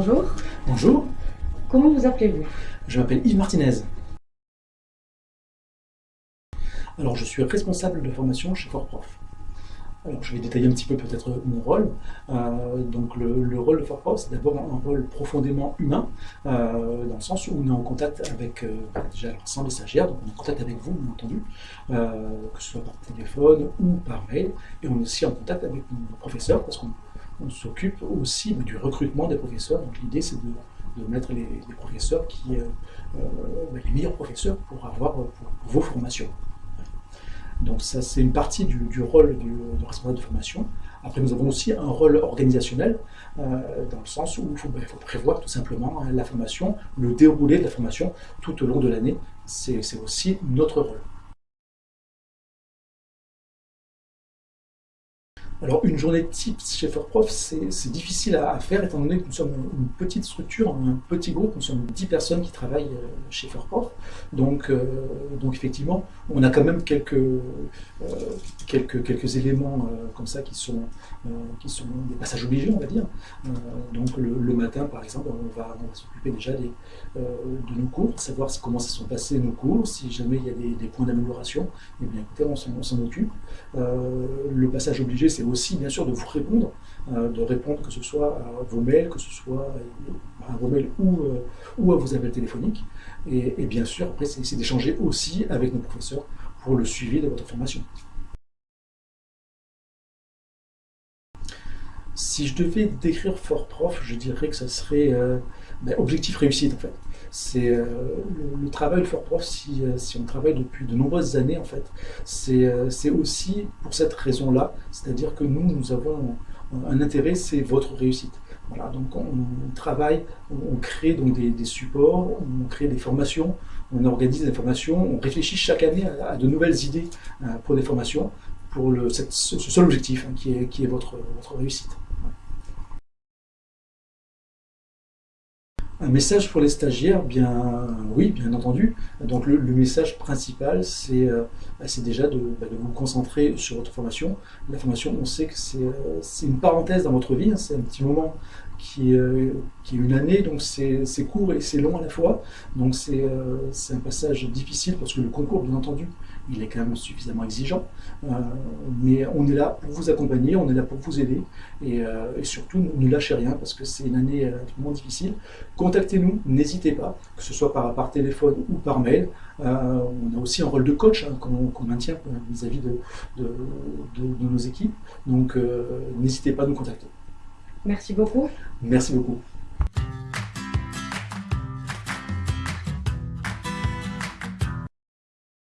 Bonjour. Bonjour. Comment vous appelez-vous? Je m'appelle Yves Martinez. Alors, je suis responsable de formation chez FortProf. Alors, je vais détailler un petit peu peut-être mon rôle. Euh, donc, le, rôle de FortProf, c'est d'abord un rôle profondément humain, euh, dans le sens où on est en contact avec euh, déjà l'ensemble des stagiaires, donc on est en contact avec vous, bien entendu, que ce soit par téléphone ou par mail, et on est aussi en contact avec nos professeurs, parce qu'on on s'occupe aussi du recrutement des professeurs. Donc l'idée c'est de, mettre les, professeurs qui, euh, euh, ben, les meilleurs professeurs pour avoir pour, vos formations. Donc ça c'est une partie du, rôle du, responsable de formation. Après nous avons aussi un rôle organisationnel euh, dans le sens où ben, il faut, prévoir tout simplement la formation, le déroulé de la formation tout au long de l'année. C'est aussi notre rôle. Alors une journée type chez FortProf, c'est difficile à, faire étant donné que nous sommes une petite structure, un petit groupe, nous sommes 10 personnes qui travaillent euh, chez FortProf. Donc, euh, donc effectivement, on a quand même quelques, euh, quelques, quelques éléments comme ça qui sont, qui sont des passages obligés, on va dire. donc le, matin, par exemple, on va, s'occuper déjà des, de nos cours, savoir comment se sont passés nos cours, si jamais il y a des, points d'amélioration, et eh bien écoutez, on s'en occupe. le passage obligé, c'est aussi bien sûr de vous répondre, euh, de répondre que ce soit à vos mails, que ce soit à vos mails ou, euh, ou à vos appels téléphoniques. Et, bien sûr, après, c'est d'échanger aussi avec nos professeurs pour le suivi de votre formation. Si je devais décrire Fort Prof, je dirais que ça serait euh, ben, objectif réussite en fait. C'est le, travail de Fort Prof, si, si, on travaille depuis de nombreuses années en fait, c'est aussi pour cette raison-là, c'est-à-dire que nous, nous avons un intérêt, c'est votre réussite. Voilà, donc on, travaille, on, crée donc des, supports, on crée des formations, on organise des formations, on réfléchit chaque année à, de nouvelles idées euh, pour des formations, pour le, ce seul objectif hein, qui, est, qui est votre réussite. Un message pour les stagiaires, bien oui, bien entendu. Donc le, message principal, c'est euh, déjà de, bah, de, vous concentrer sur votre formation. La formation, on sait que c'est euh, une parenthèse dans votre vie, hein. c'est un petit moment qui, euh, qui est une année, donc c'est court et c'est long à la fois. Donc c'est un passage difficile parce que le concours, bien entendu, il est quand même suffisamment exigeant. Mais on est là pour vous accompagner, on est là pour vous aider. Et, surtout, ne lâchez rien parce que c'est une année vraiment difficile. Contactez-nous, n'hésitez pas, que ce soit par, par téléphone ou par mail. on a aussi un rôle de coach hein, qu'on maintient vis-à-vis de, de, de, nos équipes. Donc, n'hésitez pas à nous contacter. Merci beaucoup. Merci beaucoup.